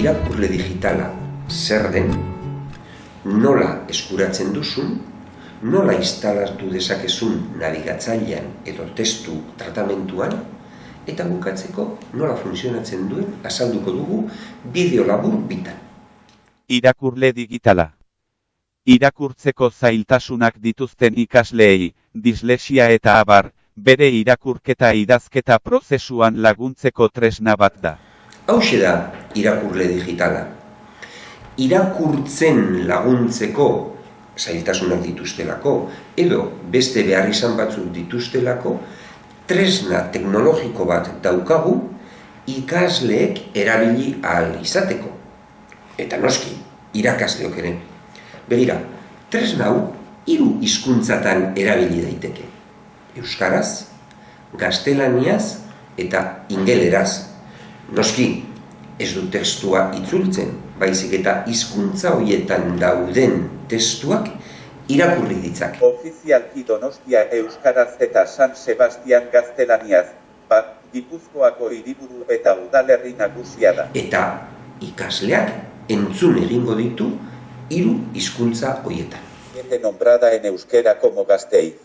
irakurle digitala zer den, nola eskuratzen duzun, nola instalatu dezakezun navigatzailean edo testu tratamentuan, eta bukatzeko nola funtzionatzen duen azalduko dugu bideo labur bitan. Irakurle digitala. Irakurtzeko zailtasunak dituzten ikasleei, dislexia eta abar, bere irakurketa idazketa prozesuan laguntzeko tresna bat da. Hau da irakurle digitala. Irakurtzen laguntzeko zailtasunak dituztelako, edo beste behar izan batzuk dituztelako, tresna teknologiko bat daukagu ikasleek erabili ahal izateko. Eta noski, irakasleok ere. Begira, tresna hau hiru hizkuntzatan erabili daiteke. Euskaraz, gaztelaniaz eta ingeleraz. Noski, ez du testua itzultzen, baizik eta hizkuntza horietan dauden testuak irakurri ditzak. Ofizialki Donostia Euskaraz eta San Sebastian gaztelaniaz, bat Gipuzkoako hiriburu eta udalerri nagusia da. Eta ikasleak entzun egingo ditu hiru hizkuntza horietan. Gente nombrada en euskera como Gasteiz.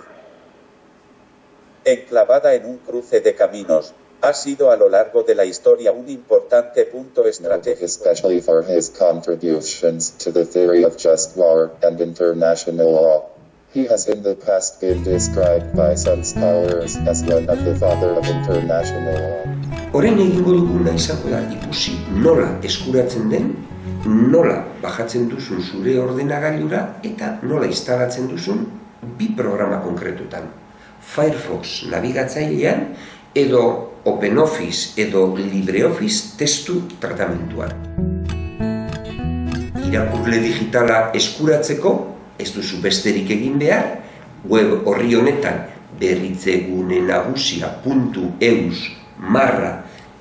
Enclavada en un cruce de caminos, ha sido a lo largo de la historia un importante punto estratégico. especially for his contributions to the theory of just war and international law. He has in the past been described by some scholars as one of the father of international law. Horen egingo duguna izango da ikusi nola eskuratzen den, nola bajatzen duzun zure ordenagailura eta nola instalatzen duzun bi programa konkretutan. Firefox nabigatzailean edo OpenOffice edo LibreOffice testu tratamentuan. Irakurle digitala eskuratzeko, ez duzu besterik egin behar, web horri honetan berritzegune nagusia.eus marra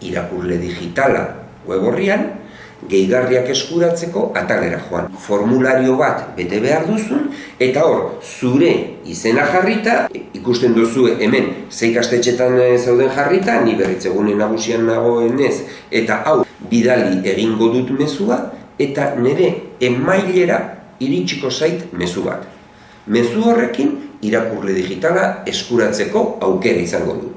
irakurle digitala web horrian, gehigarriak eskuratzeko atalera joan. Formulario bat bete behar duzun, eta hor, zure izena jarrita, ikusten duzu hemen zei gaztetxetan eh, zauden jarrita, ni berritzegune nagusian nagoen ez, eta hau, bidali egingo dut mezua, eta nire emailera iritsiko zait mezu bat. Mezu horrekin, irakurle digitala eskuratzeko aukera izango du.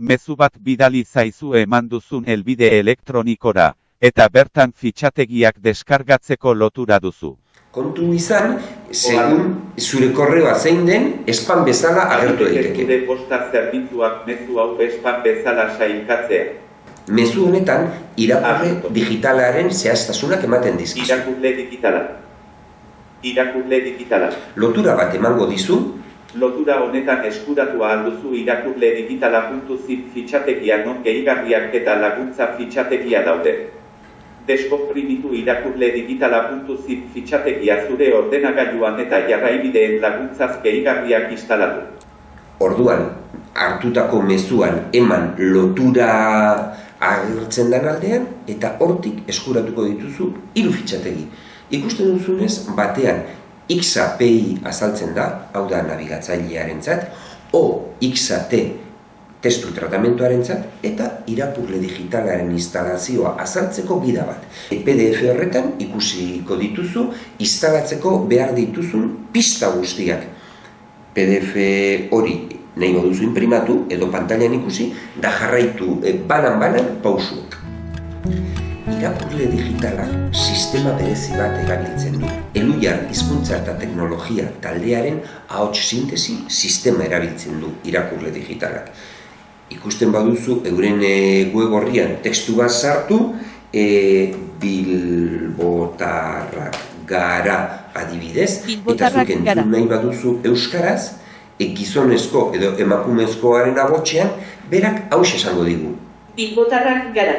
Mezu bat bidali zaizu eman duzun helbide elektronikora, eta bertan fitxategiak deskargatzeko lotura duzu. Kontu izan, segun zure korreoa zein den, espan bezala agertu daiteke. Zure posta zerbitzuak mezu hau espan bezala sailkatzea. Mezu honetan, irakurle digitalaren zehaztasunak ematen dizkizu. Irakurle digitala. Irakurle digitala. Lotura bat emango dizu, Lotura honetan eskuratu ahal duzu irakurle digitala.zip fitxategia non gehigarriak eta laguntza fitxategia daude. Deskomprimitu irakurle digitala.zip fitxategia zure ordenagailuan eta jarraibideen laguntzaz gehigarriak instalatu. orduan, hartutako mezuan eman lotura agertzen den aldean, eta hortik eskuratuko dituzu hiru fitxategi. Ikusten duzunez, batean XAPI azaltzen da, hau da nabigatzailearentzat, o XAT testu tratamentuarentzat eta irakurle digitalaren instalazioa azaltzeko gida bat. PDF horretan ikusiko dituzu instalatzeko behar dituzun pista guztiak. PDF hori nahi duzu imprimatu edo pantailan ikusi da jarraitu banan-banan pausuak. Irakurle digitalak sistema berezi bat erabiltzen du. Eluiar hizkuntza eta teknologia taldearen ahots sintesi sistema erabiltzen du irakurle digitalak. Ikusten baduzu euren e, web horrian testu bat sartu, e, bilbotarrak gara adibidez, Bilbotarrak eta zuk gara. entzun nahi baduzu euskaraz, e, gizonezko edo emakumezkoaren agotxean, berak hauxe esango digu. Bilbotarrak gara.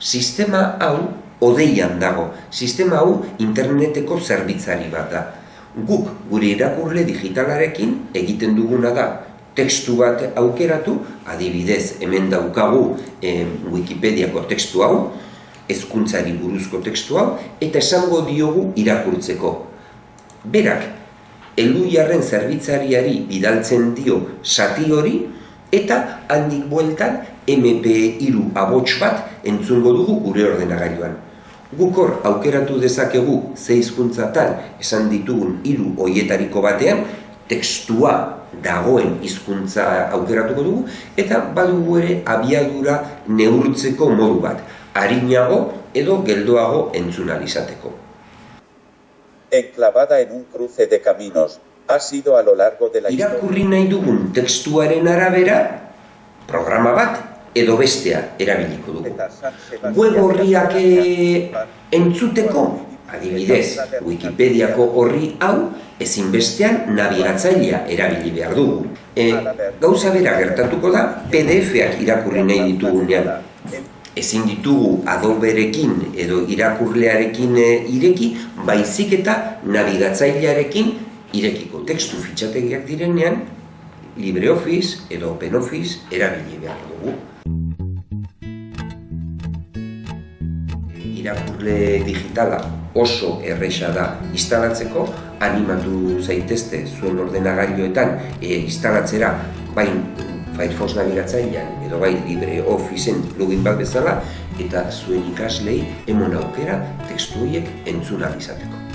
Sistema hau odeian dago. Sistema hau interneteko zerbitzari bat da. Guk gure irakurle digitalarekin egiten duguna da testu bat aukeratu, adibidez hemen daukagu eh, Wikipediako testu hau, hezkuntzari buruzko testu hau, eta esango diogu irakurtzeko. Berak, eluiarren zerbitzariari bidaltzen dio sati hori, eta handik bueltan MP3 abots bat entzungo dugu gure ordenagailuan. Gukor aukeratu dezakegu ze hizkuntzatan esan ditugun hiru hoietariko batean tekstua dagoen hizkuntza aukeratuko dugu eta badugu ere abiadura neurtzeko modu bat, arinago edo geldoago entzun izateko. Enclavada en un cruce de caminos, ha sido a lo largo de la Irakurri nahi dugun tekstuaren arabera, programa bat edo bestea erabiliko dugu. Web horriak eh, entzuteko, adibidez, Wikipediako horri hau, ezinbestean nabigatzailea erabili behar dugu. E, gauza bera gertatuko da, PDF-ak irakurri nahi ditugunean. Ezin ditugu adoberekin edo irakurlearekin e, ireki, baizik eta nabigatzailearekin irekiko tekstu fitxategiak direnean, LibreOffice edo OpenOffice erabili behar dugu. irakurle digitala oso erresa da instalatzeko, animatu zaitezte zuen ordenagailuetan e, instalatzera bain Firefox nabigatzailean edo bai LibreOfficeen plugin bat bezala eta zuen ikaslei emon aukera tekstu horiek entzun ahal izateko.